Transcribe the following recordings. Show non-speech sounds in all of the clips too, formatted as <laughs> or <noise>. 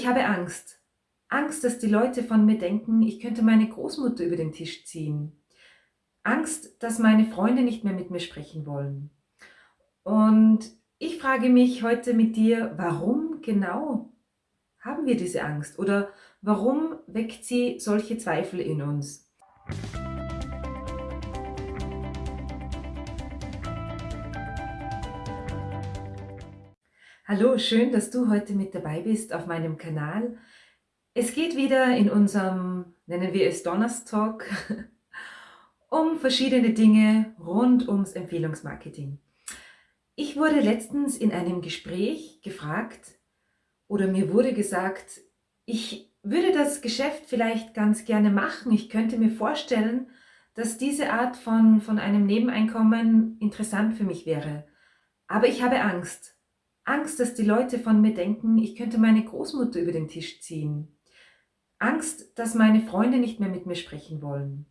ich habe Angst. Angst, dass die Leute von mir denken, ich könnte meine Großmutter über den Tisch ziehen. Angst, dass meine Freunde nicht mehr mit mir sprechen wollen. Und ich frage mich heute mit dir, warum genau haben wir diese Angst? Oder warum weckt sie solche Zweifel in uns? Hallo, schön, dass du heute mit dabei bist auf meinem Kanal. Es geht wieder in unserem, nennen wir es Donnerstalk, <laughs> um verschiedene Dinge rund ums Empfehlungsmarketing. Ich wurde letztens in einem Gespräch gefragt oder mir wurde gesagt, ich würde das Geschäft vielleicht ganz gerne machen. Ich könnte mir vorstellen, dass diese Art von, von einem Nebeneinkommen interessant für mich wäre. Aber ich habe Angst. Angst, dass die Leute von mir denken, ich könnte meine Großmutter über den Tisch ziehen. Angst, dass meine Freunde nicht mehr mit mir sprechen wollen.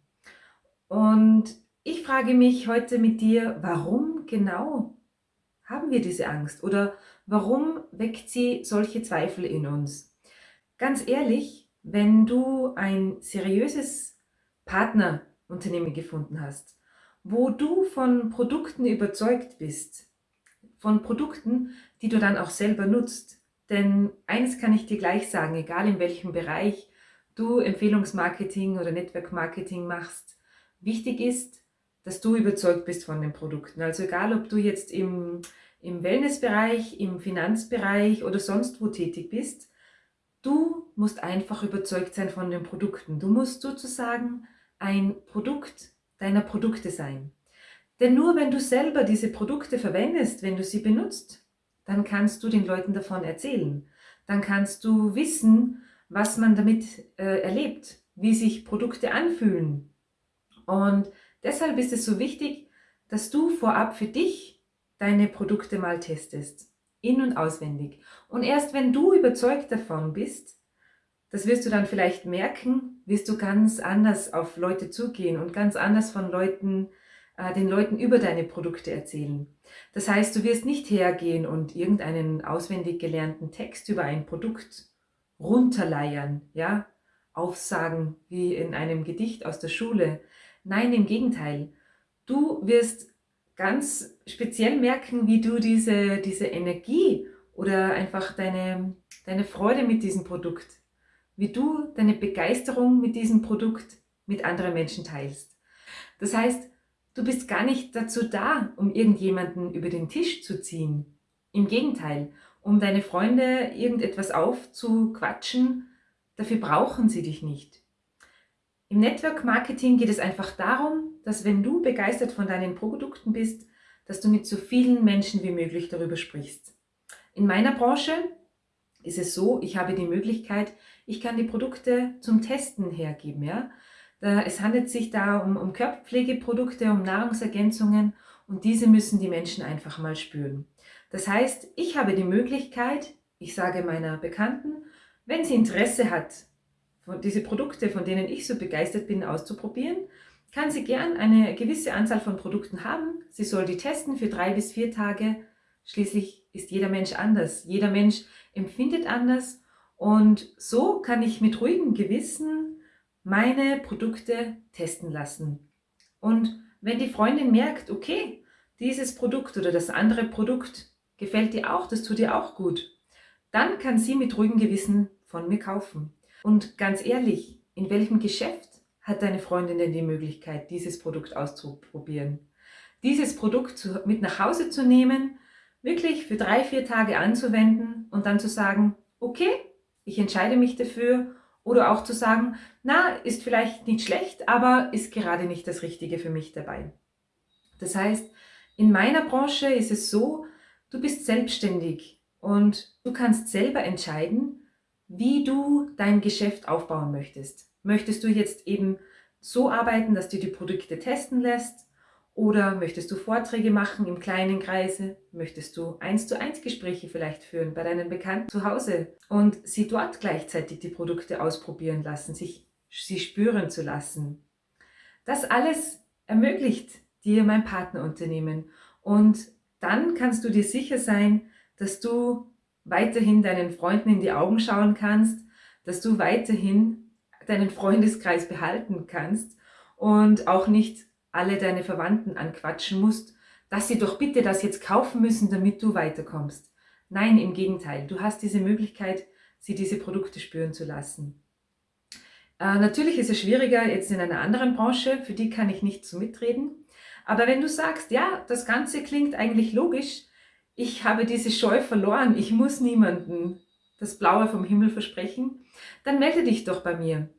Und ich frage mich heute mit dir, warum genau haben wir diese Angst? Oder warum weckt sie solche Zweifel in uns? Ganz ehrlich, wenn du ein seriöses Partnerunternehmen gefunden hast, wo du von Produkten überzeugt bist, von Produkten, die du dann auch selber nutzt. Denn eines kann ich dir gleich sagen, egal in welchem Bereich du Empfehlungsmarketing oder Network-Marketing machst, wichtig ist, dass du überzeugt bist von den Produkten. Also egal, ob du jetzt im, im Wellnessbereich, im Finanzbereich oder sonst wo tätig bist, du musst einfach überzeugt sein von den Produkten. Du musst sozusagen ein Produkt deiner Produkte sein. Denn nur wenn du selber diese Produkte verwendest, wenn du sie benutzt, dann kannst du den Leuten davon erzählen. Dann kannst du wissen, was man damit äh, erlebt, wie sich Produkte anfühlen. Und deshalb ist es so wichtig, dass du vorab für dich deine Produkte mal testest, in- und auswendig. Und erst wenn du überzeugt davon bist, das wirst du dann vielleicht merken, wirst du ganz anders auf Leute zugehen und ganz anders von Leuten den Leuten über deine Produkte erzählen. Das heißt, du wirst nicht hergehen und irgendeinen auswendig gelernten Text über ein Produkt runterleiern, ja, aufsagen wie in einem Gedicht aus der Schule. Nein, im Gegenteil. Du wirst ganz speziell merken, wie du diese, diese Energie oder einfach deine, deine Freude mit diesem Produkt, wie du deine Begeisterung mit diesem Produkt mit anderen Menschen teilst. Das heißt, Du bist gar nicht dazu da, um irgendjemanden über den Tisch zu ziehen. Im Gegenteil, um deine Freunde irgendetwas aufzuquatschen, dafür brauchen sie dich nicht. Im Network Marketing geht es einfach darum, dass wenn du begeistert von deinen Produkten bist, dass du mit so vielen Menschen wie möglich darüber sprichst. In meiner Branche ist es so, ich habe die Möglichkeit, ich kann die Produkte zum Testen hergeben. Ja? Es handelt sich da um, um Körperpflegeprodukte, um Nahrungsergänzungen und diese müssen die Menschen einfach mal spüren. Das heißt, ich habe die Möglichkeit, ich sage meiner Bekannten, wenn sie Interesse hat, diese Produkte, von denen ich so begeistert bin, auszuprobieren, kann sie gern eine gewisse Anzahl von Produkten haben. Sie soll die testen für drei bis vier Tage. Schließlich ist jeder Mensch anders. Jeder Mensch empfindet anders. Und so kann ich mit ruhigem Gewissen meine Produkte testen lassen. Und wenn die Freundin merkt, okay, dieses Produkt oder das andere Produkt gefällt dir auch, das tut dir auch gut, dann kann sie mit ruhigem Gewissen von mir kaufen. Und ganz ehrlich, in welchem Geschäft hat deine Freundin denn die Möglichkeit, dieses Produkt auszuprobieren? Dieses Produkt mit nach Hause zu nehmen, wirklich für drei, vier Tage anzuwenden und dann zu sagen, okay, ich entscheide mich dafür oder auch zu sagen, na, ist vielleicht nicht schlecht, aber ist gerade nicht das Richtige für mich dabei. Das heißt, in meiner Branche ist es so, du bist selbstständig und du kannst selber entscheiden, wie du dein Geschäft aufbauen möchtest. Möchtest du jetzt eben so arbeiten, dass du die Produkte testen lässt? Oder möchtest du Vorträge machen im kleinen Kreise? Möchtest du eins zu eins Gespräche vielleicht führen bei deinen Bekannten zu Hause und sie dort gleichzeitig die Produkte ausprobieren lassen, sich sie spüren zu lassen? Das alles ermöglicht dir mein Partnerunternehmen und dann kannst du dir sicher sein, dass du weiterhin deinen Freunden in die Augen schauen kannst, dass du weiterhin deinen Freundeskreis behalten kannst und auch nicht alle deine Verwandten anquatschen musst, dass sie doch bitte das jetzt kaufen müssen, damit du weiterkommst. Nein, im Gegenteil, du hast diese Möglichkeit, sie diese Produkte spüren zu lassen. Äh, natürlich ist es schwieriger jetzt in einer anderen Branche, für die kann ich nicht so mitreden. Aber wenn du sagst, ja, das Ganze klingt eigentlich logisch, ich habe diese Scheu verloren, ich muss niemanden das Blaue vom Himmel versprechen, dann melde dich doch bei mir.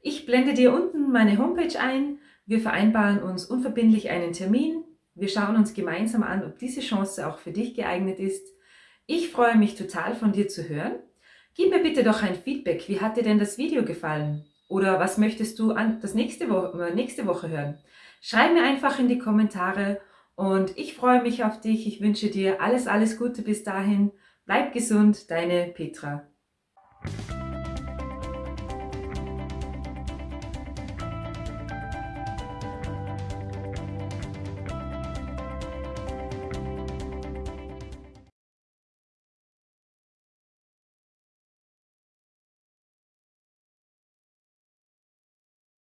Ich blende dir unten meine Homepage ein, wir vereinbaren uns unverbindlich einen Termin, wir schauen uns gemeinsam an, ob diese Chance auch für dich geeignet ist. Ich freue mich total von dir zu hören. Gib mir bitte doch ein Feedback, wie hat dir denn das Video gefallen? Oder was möchtest du an das nächste, Wo äh, nächste Woche hören? Schreib mir einfach in die Kommentare und ich freue mich auf dich. Ich wünsche dir alles, alles Gute bis dahin. Bleib gesund, deine Petra.